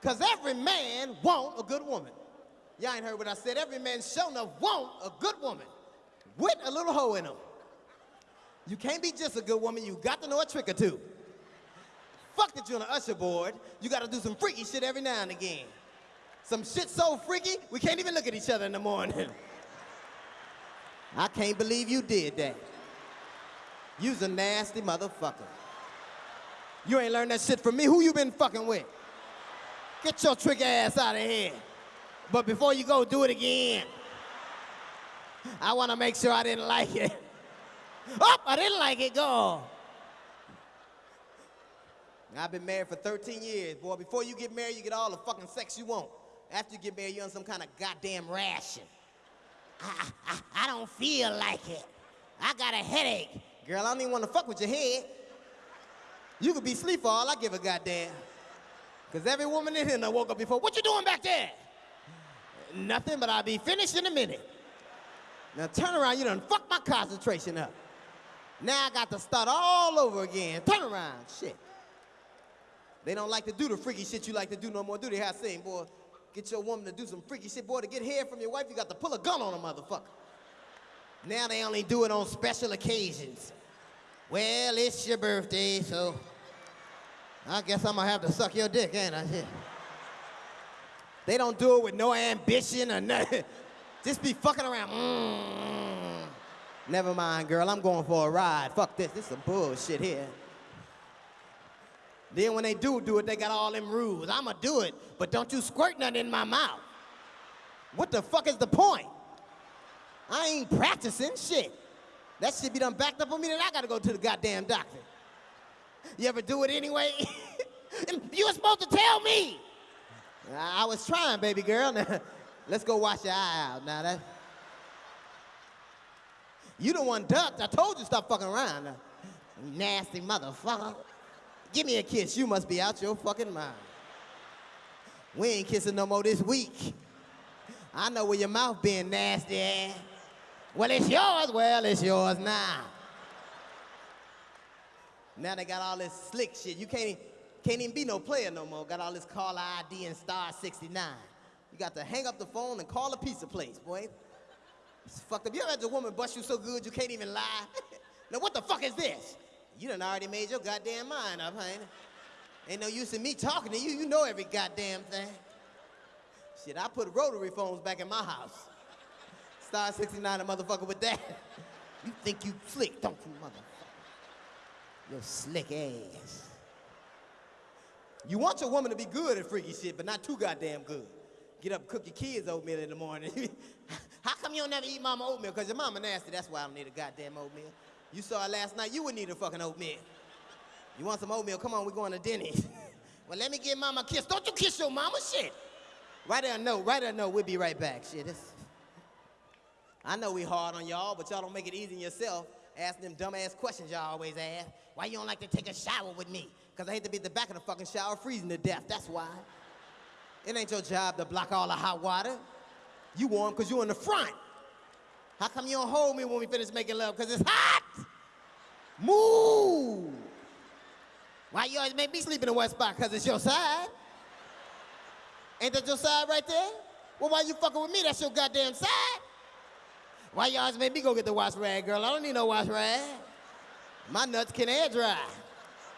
Because every man want a good woman. Y'all ain't heard what I said. Every man sure enough want a good woman with a little hole in them. You can't be just a good woman. You got to know a trick or two. Fuck that you're on the usher board. You got to do some freaky shit every now and again. Some shit so freaky, we can't even look at each other in the morning. I can't believe you did that. You's a nasty motherfucker. You ain't learned that shit from me. Who you been fucking with? Get your trick ass out of here. But before you go, do it again. I want to make sure I didn't like it. Oh, I didn't like it. Go. I've been married for 13 years, boy. Before you get married, you get all the fucking sex you want. After you get married, you're on some kind of goddamn ration. I, I, I don't feel like it. I got a headache. Girl, I don't even want to fuck with your head. You could be asleep for all I give a goddamn. Because every woman in here that woke up before, what you doing back there? Nothing, but I'll be finished in a minute. Now turn around, you done fuck my concentration up. Now I got to start all over again. Turn around, shit. They don't like to do the freaky shit you like to do no more, do they? Have seen, boy. Get your woman to do some freaky shit, boy. To get hair from your wife, you got to pull a gun on a motherfucker. Now they only do it on special occasions. Well, it's your birthday, so I guess I'm gonna have to suck your dick, ain't I? They don't do it with no ambition or nothing. Just be fucking around. Mm. Never mind, girl. I'm going for a ride. Fuck this. This is some bullshit here. Then when they do do it, they got all them rules. I'ma do it, but don't you squirt nothing in my mouth. What the fuck is the point? I ain't practicing shit. That shit be done backed up on me, then I gotta go to the goddamn doctor. You ever do it anyway? you were supposed to tell me. I was trying, baby girl. Now, Let's go wash your eye out. Now that you the one ducked. I told you stop fucking around. Now. Nasty motherfucker. Give me a kiss. You must be out your fucking mind. We ain't kissing no more this week. I know where your mouth being nasty. Well, it's yours. Well, it's yours now. Now they got all this slick shit. You can't, can't even be no player no more. Got all this caller ID and star 69. You got to hang up the phone and call a pizza place, boy. It's fucked up. You ever had a woman bust you so good you can't even lie? now what the fuck is this? You done already made your goddamn mind up, honey. Ain't no use in me talking to you. You know every goddamn thing. Shit, I put rotary phones back in my house. Star 69 a motherfucker with that. You think you slick, don't you, motherfucker? Your slick ass. You want your woman to be good at freaky shit, but not too goddamn good. Get up, cook your kids oatmeal in the morning. How come you don't never eat mama oatmeal? Because your mama nasty, that's why I don't need a goddamn oatmeal. You saw her last night, you wouldn't need a fucking oatmeal. You want some oatmeal? Come on, we're going to Denny's. well, let me give mama a kiss. Don't you kiss your mama, shit. A note, write her a note, we'll be right back, shit. It's... I know we hard on y'all, but y'all don't make it easy on yourself. Asking them dumbass questions y'all always ask. Why you don't like to take a shower with me? Because I hate to be at the back of the fucking shower freezing to death, that's why. It ain't your job to block all the hot water. You warm because you in the front. How come you don't hold me when we finish making love? Because it's hot. Move. Why you always make me sleep in the west spot? Because it's your side. Ain't that your side right there? Well, why you fucking with me? That's your goddamn side. Why y'all always make me go get the wash rag, girl? I don't need no wash rag. My nuts can air dry.